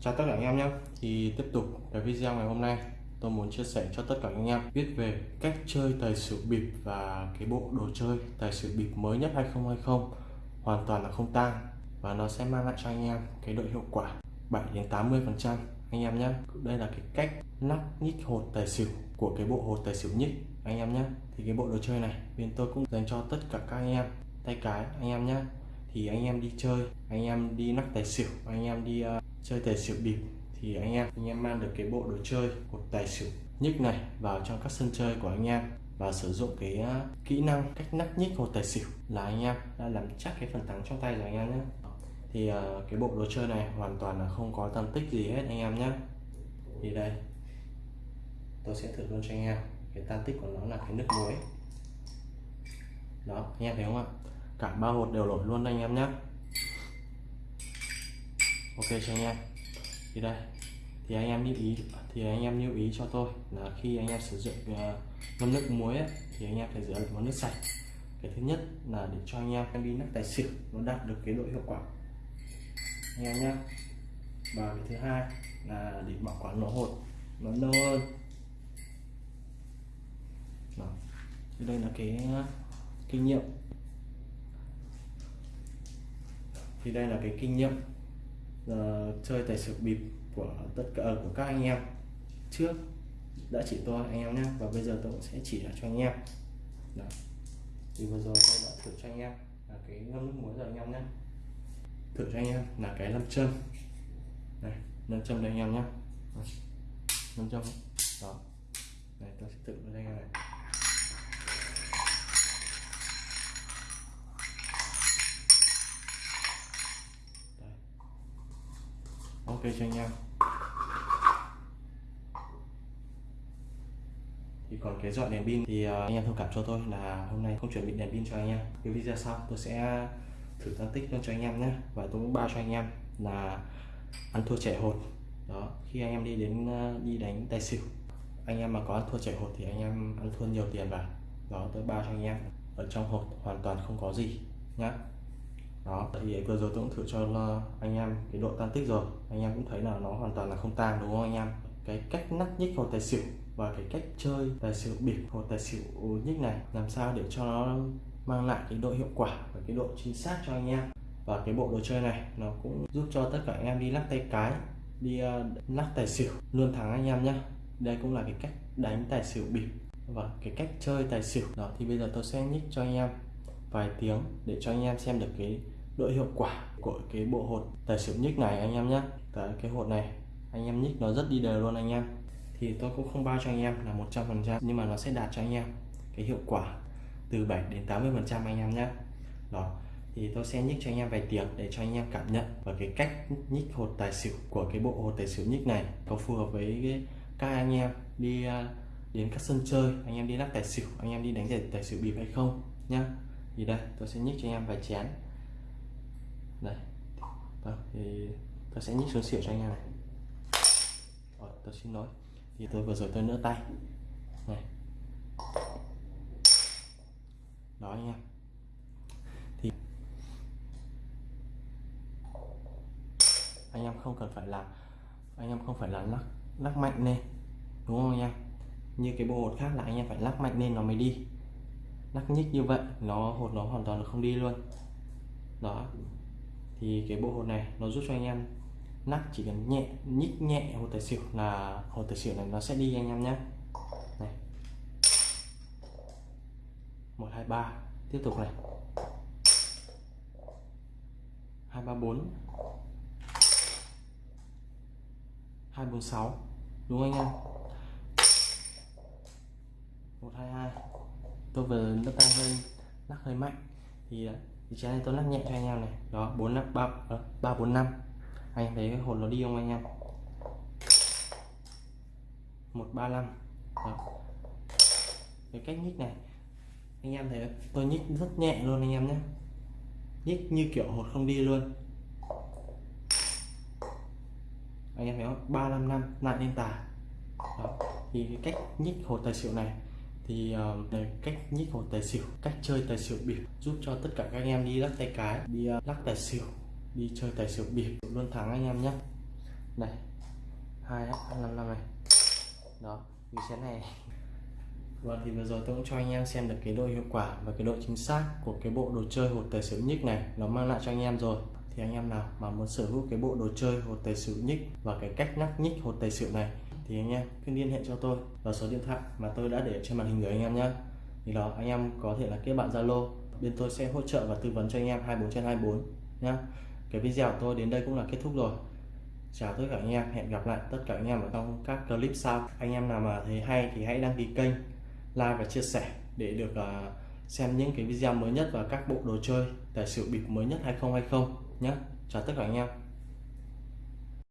chào tất cả anh em nhé. Thì tiếp tục cái video ngày hôm nay. Tôi muốn chia sẻ cho tất cả anh em biết về cách chơi tài xỉu bịp và cái bộ đồ chơi tài xỉu bịp mới nhất 2020 hoàn toàn là không tang. Và nó sẽ mang lại cho anh em cái độ hiệu quả 7 đến 80 phần trăm. Anh em nhé. Đây là cái cách nắp nhích hột tài xỉu của cái bộ hột tài xỉu nhích. Anh em nhé. Thì cái bộ đồ chơi này bên tôi cũng dành cho tất cả các anh em. Tay cái anh em nhé. Thì anh em đi chơi anh em đi nắp tài xỉu anh em đi uh, chơi tài xỉu bịp thì anh em anh em mang được cái bộ đồ chơi của tài xỉu nhích này vào trong các sân chơi của anh em và sử dụng cái à, kỹ năng cách nắp nhích hột tài xỉu là anh em đã làm chắc cái phần thắng trong tay rồi anh em nhé. Thì à, cái bộ đồ chơi này hoàn toàn là không có tăng tích gì hết anh em nhé. Thì đây, tôi sẽ thử luôn cho anh em. Cái tăng tích của nó là cái nước muối. Đó, anh em thấy không ạ? Cả ba hột đều lột luôn anh em nhé ok cho anh em. Thì đây thì anh em lưu ý thì anh em lưu ý cho tôi là khi anh em sử dụng ờ, uh, ngâm nước muối ấy, thì anh em phải rửa bằng nước sạch. Cái thứ nhất là để cho anh em em đi nắp tài xỉu nó đạt được cái độ hiệu quả. Anh em nhé và cái thứ hai là để bảo quản nó hột nó lâu hơn. Đó. thì đây là cái ờ, kinh nghiệm. Thì đây là cái kinh nghiệm uh, chơi tài xỉu bịp của tất cả ờ, của các anh em trước đã chỉ tôi anh em nhé và bây giờ tôi cũng sẽ chỉ lại cho anh em. Đó. Thì vừa rồi tôi đã thử cho anh em là cái ngâm nước muối rồi anh em nhé thử cho anh em là cái lâm châm. Này lâm châm đây anh em nhé lâm châm. Đó. Này tôi sẽ thử cho anh em này. Ok cho anh em. Thì còn cái dọn đèn pin thì à, anh em thông cảm cho tôi là hôm nay không chuẩn bị đèn pin cho anh em. Cái video sau tôi sẽ thử tăng tích luôn cho anh em nhé. Và tôi cũng bao cho anh em là ăn thua trẻ hột. Đó, khi anh em đi đến à, đi đánh tài xỉu, anh em mà có ăn thua trẻ hột thì anh em ăn thua nhiều tiền vào. Đó, tôi bao cho anh em. Ở trong hột hoàn toàn không có gì nhá đó thì vừa rồi tôi cũng thử cho ờ, anh em cái độ tan tích rồi. Anh em cũng thấy là nó hoàn toàn là không tan đúng không anh em? Cái cách nắp nhích hột tài xỉu và cái cách chơi tài xỉu bịp hột tài xỉu nhích này làm sao để cho nó mang lại cái độ hiệu quả và cái độ chính xác cho anh em. Và cái bộ đồ chơi này nó cũng giúp cho tất cả anh em đi lắc tay cái đi uh, lắc tài xỉu luôn thắng anh em nhé đây cũng là cái cách đánh tài xỉu bịp và cái cách chơi tài xỉu. Đó thì bây giờ tôi sẽ nhích cho anh em vài tiếng để cho anh em xem được cái độ hiệu quả của cái bộ hột tài xỉu nhích này anh em nhé cái hột này anh em nhích nó rất đi đều luôn anh em thì tôi cũng không bao cho anh em là 100% nhưng mà nó sẽ đạt cho anh em cái hiệu quả từ 7 đến 80 phần trăm anh em nhé đó thì tôi sẽ nhích cho anh em vài tiếng để cho anh em cảm nhận và cái cách nhích hột tài xỉu của cái bộ hột tài xỉu nhích này có phù hợp với cái, các anh em đi đến các sân chơi anh em đi lắc tài xỉu anh em đi đánh giải tài xỉu bịp hay không nhá thì đây? Tôi sẽ nhích cho anh em vài chén. Đây. Đó, thì tôi sẽ nhích xuống xỉu cho anh em này. Rồi, tôi xin lỗi. Thì tôi vừa rồi tôi nỡ tay. Này. Đó anh em. Thì anh em không cần phải là anh em không phải là lắc lắc mạnh lên. Đúng không anh em? Như cái bộ hột khác là anh em phải lắc mạnh lên nó mới đi lắc nhích như vậy, nó hột nó hoàn toàn là không đi luôn. Đó. Thì cái bộ hột này nó giúp cho anh em nắp chỉ cần nhẹ, nhích nhẹ hột tài xỉu là hột tài xỉu này nó sẽ đi anh em nhé này. Một, hai, ba. Tiếp tục này. Hai, ba, bốn. Hai, bốn, sáu. Đúng anh em? Một, hai hai tôi vừa nước tay hơi, lắc hơi mạnh. Thì à, thì trái này tôi lắc nhẹ cho anh em này. Đó, bốn năm, ba ờ, ba, bốn, năm. Anh em thấy cái hồn nó đi không anh em? Một, ba, năm. Cái cách nhích này, anh em thấy tôi nhích rất nhẹ luôn anh em nhé. Nhích như kiểu hột không đi luôn. Anh em thấy không? Ba, năm năm lại lên tà. Đó. thì cái cách nhích hột tài xỉu này thì uh, cách nhích hột tài xỉu cách chơi tài xỉu bịp giúp cho tất cả các anh em đi lắc tay cái đi uh, lắc tài xỉu đi chơi tài xỉu bịp luôn thắng anh em nhé này hai năm năm này. Đó vì thế này. Và vâng, thì vừa rồi tôi cũng cho anh em xem được cái độ hiệu quả và cái độ chính xác của cái bộ đồ chơi hột tài xỉu nhích này nó mang lại cho anh em rồi thì anh em nào mà muốn sở hữu cái bộ đồ chơi hột tài xỉu nhích và cái cách nhắc nhích hột tài xỉu này thì anh em cứ liên hệ cho tôi vào số điện thoại mà tôi đã để trên màn hình của anh em nhé thì đó anh em có thể là kết bạn Zalo bên tôi sẽ hỗ trợ và tư vấn cho anh em 24 trên 24 nhá. Cái video của tôi đến đây cũng là kết thúc rồi. Chào tất cả anh em hẹn gặp lại tất cả anh em ở trong các clip sau. Anh em nào mà thấy hay thì hãy đăng ký kênh like và chia sẻ để được uh, xem những cái video mới nhất và các bộ đồ chơi tài xỉu bịp mới nhất 2020 nhé chào tất cả anh em.